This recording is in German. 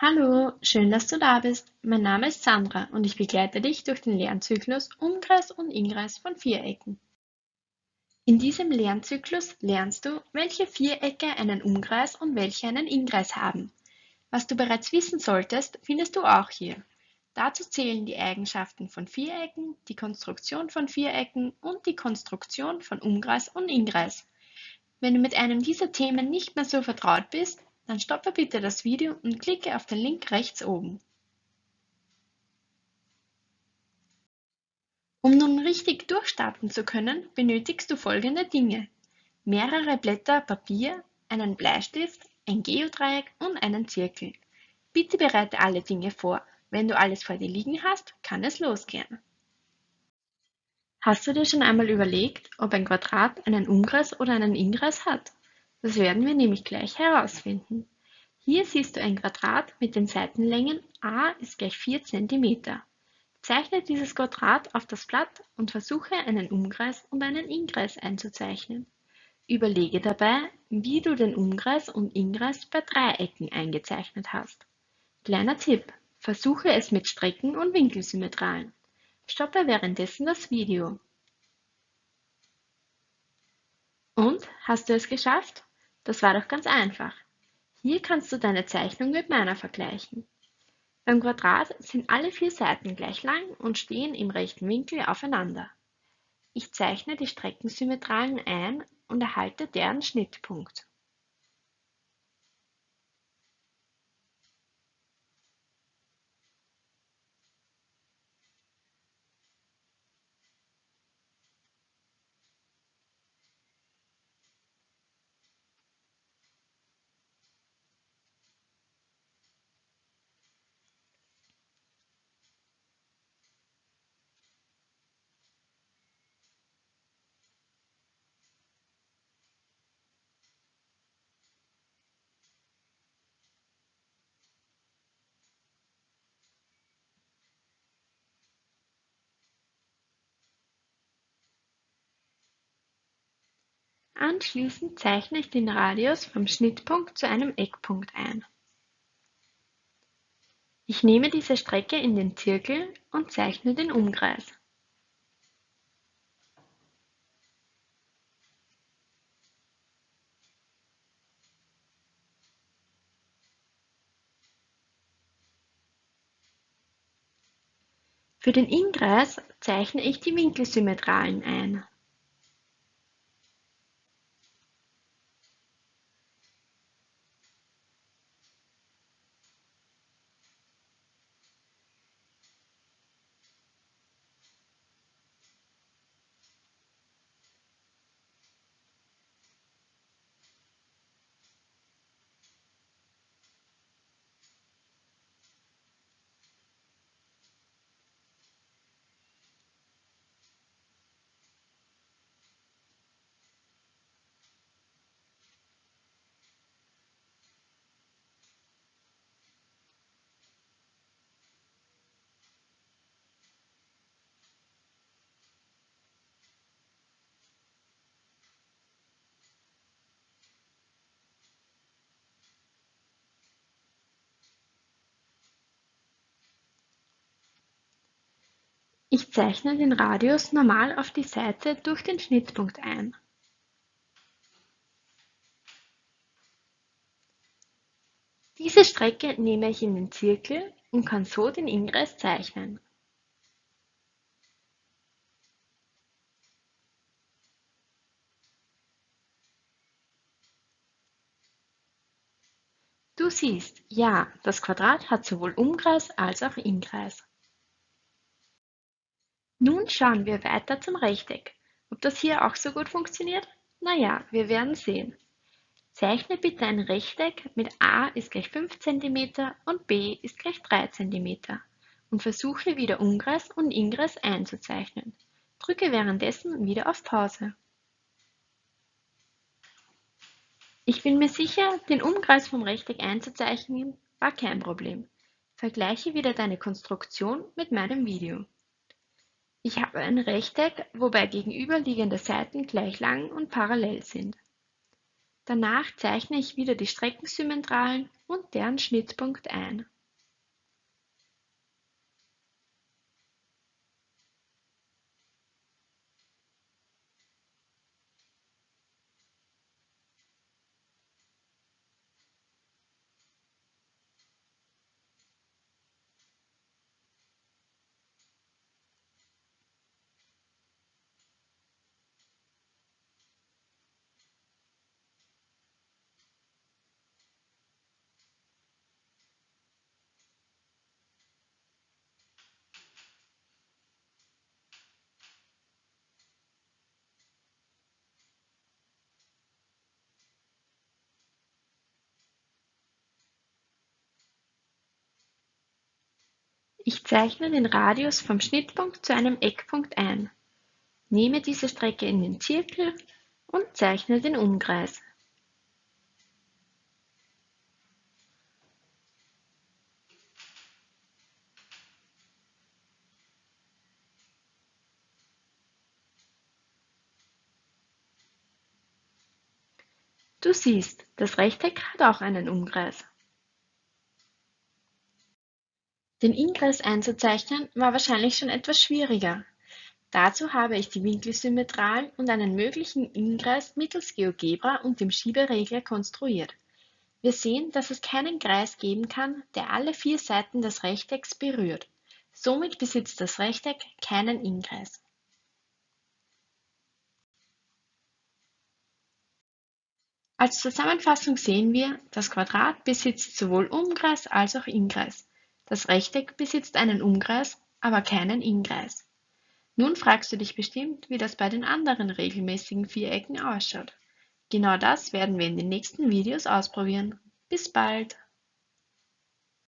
Hallo, schön, dass du da bist. Mein Name ist Sandra und ich begleite dich durch den Lernzyklus Umkreis und Inkreis von Vierecken. In diesem Lernzyklus lernst du, welche Vierecke einen Umkreis und welche einen Inkreis haben. Was du bereits wissen solltest, findest du auch hier. Dazu zählen die Eigenschaften von Vierecken, die Konstruktion von Vierecken und die Konstruktion von Umkreis und Inkreis. Wenn du mit einem dieser Themen nicht mehr so vertraut bist, dann stoppe bitte das Video und klicke auf den Link rechts oben. Um nun richtig durchstarten zu können, benötigst du folgende Dinge. Mehrere Blätter Papier, einen Bleistift, ein Geodreieck und einen Zirkel. Bitte bereite alle Dinge vor. Wenn du alles vor dir liegen hast, kann es losgehen. Hast du dir schon einmal überlegt, ob ein Quadrat einen Umkreis oder einen Inkreis hat? Das werden wir nämlich gleich herausfinden. Hier siehst du ein Quadrat mit den Seitenlängen a ist gleich 4 cm. Zeichne dieses Quadrat auf das Blatt und versuche einen Umkreis und einen Inkreis einzuzeichnen. Überlege dabei, wie du den Umkreis und Inkreis bei Dreiecken eingezeichnet hast. Kleiner Tipp, versuche es mit Strecken und Winkelsymmetralen. Stoppe währenddessen das Video. Und, hast du es geschafft? Das war doch ganz einfach. Hier kannst du deine Zeichnung mit meiner vergleichen. Beim Quadrat sind alle vier Seiten gleich lang und stehen im rechten Winkel aufeinander. Ich zeichne die Streckensymmetralen ein und erhalte deren Schnittpunkt. Anschließend zeichne ich den Radius vom Schnittpunkt zu einem Eckpunkt ein. Ich nehme diese Strecke in den Zirkel und zeichne den Umkreis. Für den Inkreis zeichne ich die Winkelsymmetralen ein. Ich zeichne den Radius normal auf die Seite durch den Schnittpunkt ein. Diese Strecke nehme ich in den Zirkel und kann so den Inkreis zeichnen. Du siehst, ja, das Quadrat hat sowohl Umkreis als auch Inkreis. Nun schauen wir weiter zum Rechteck. Ob das hier auch so gut funktioniert? Naja, wir werden sehen. Zeichne bitte ein Rechteck mit a ist gleich 5 cm und b ist gleich 3 cm und versuche wieder Umkreis und Inkreis einzuzeichnen. Drücke währenddessen wieder auf Pause. Ich bin mir sicher, den Umkreis vom Rechteck einzuzeichnen war kein Problem. Vergleiche wieder deine Konstruktion mit meinem Video. Ich habe ein Rechteck, wobei gegenüberliegende Seiten gleich lang und parallel sind. Danach zeichne ich wieder die Streckensymmetralen und deren Schnittpunkt ein. Ich zeichne den Radius vom Schnittpunkt zu einem Eckpunkt ein, nehme diese Strecke in den Zirkel und zeichne den Umkreis. Du siehst, das Rechteck hat auch einen Umkreis. Den Inkreis einzuzeichnen war wahrscheinlich schon etwas schwieriger. Dazu habe ich die Winkelsymmetralen und einen möglichen Inkreis mittels GeoGebra und dem Schieberegler konstruiert. Wir sehen, dass es keinen Kreis geben kann, der alle vier Seiten des Rechtecks berührt. Somit besitzt das Rechteck keinen Inkreis. Als Zusammenfassung sehen wir, das Quadrat besitzt sowohl Umkreis als auch Inkreis. Das Rechteck besitzt einen Umkreis, aber keinen Innenkreis. Nun fragst du dich bestimmt, wie das bei den anderen regelmäßigen Vierecken ausschaut. Genau das werden wir in den nächsten Videos ausprobieren. Bis bald!